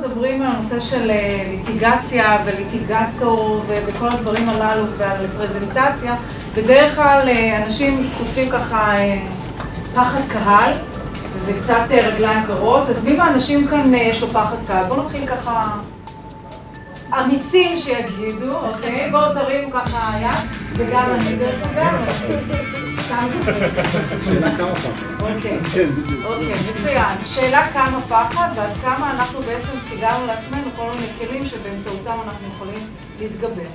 מדברים על הנושא של ליטיגציה וליטיגטור וכל הדברים הללו ועל פרזנטציה, בדרך כלל אנשים כותבים ככה פחד קהל וקצת רגליים קרות, אז מי מהאנשים כאן יש לו פחד קהל? בואו נתחיל ככה אמיצים שיגידו, אוקיי? בואו תרימו ככה יד, וגם אני דרך אגב. שאלה כמה פעם. אוקיי, כן. אוקיי, מצוין. שאלה כמה פחד ועד כמה אנחנו בעצם סיגרנו לעצמנו כל מיני כלים שבאמצעותם אנחנו יכולים להתגבר.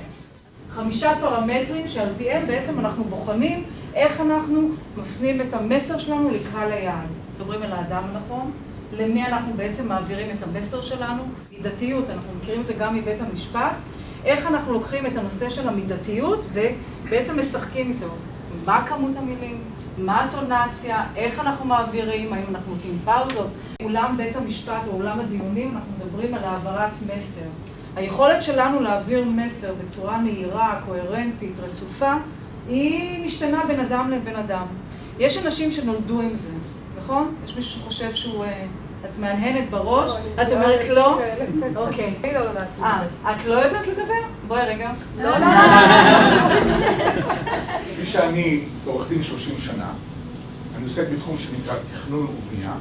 חמישה פרמטרים שעל פיהם בעצם אנחנו בוחנים איך אנחנו מפנים את המסר שלנו לקהל היעד. מדברים על האדם הנכון, למי אנחנו בעצם מעבירים את המסר שלנו, מידתיות, אנחנו מכירים את זה גם מבית המשפט, איך אנחנו לוקחים את הנושא של המידתיות ובעצם משחקים איתו. מה כמות המילים, מה הטונציה, איך אנחנו מעבירים, האם אנחנו נותנים פאוזות. אולם בית המשפט או אולם הדיונים אנחנו מדברים על העברת מסר. היכולת שלנו להעביר מסר בצורה נהירה, קוהרנטית, רצופה, היא משתנה בין אדם לבין אדם. יש אנשים שנולדו עם זה, נכון? יש מישהו שחושב שהוא... את מהנהנת בראש, את אומרת לא? אוקיי. אני לא יודעת. אה, את לא יודעת לדבר? בואי רגע. לא, לא. כפי שאני, עורך דין 30 שנה, אני עוסק בתחום שנקרא תכנון ובנייה,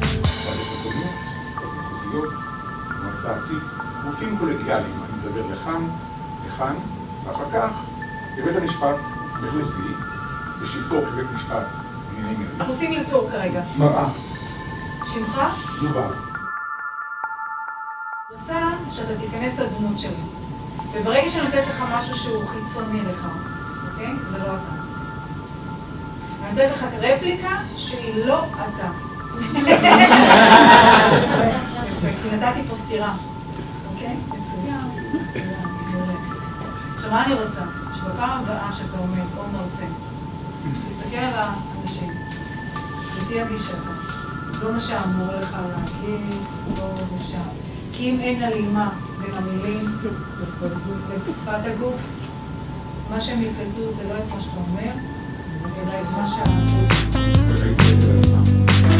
ועדת מקומיות, ועדות מחוזיות, מועצה ארצית, גופים קולגיאליים, אני מדבר לכאן, לכאן, ואחר כך לבית המשפט מחוזי, בשבתו כבית משפט לענייני מינהלים. אנחנו עושים אלתור כרגע. מראה, שמך? יובל. רוצה שאתה תיכנס לדמות שלי. וברגע שאני נותנת לך משהו שהוא חיצוני לך, אוקיי? זה לא אתה. אני נותנת לך רפליקה שהיא לא אתה. יפה, כי נתתי פה סתירה. אוקיי? מצוין. מצוין. עכשיו, מה אני רוצה? שבפעם הבאה שאתה אומר, או מרצה, תסתכל על האנשים, ותהיה גישה. לא מה שאמור לך להגיד, לא משם. כי אם אין הלימה בין המילים ושפת הגוף, מה שהם יקלטו זה לא את מה שאתה אומר, אלא את מה שה... אוקיי.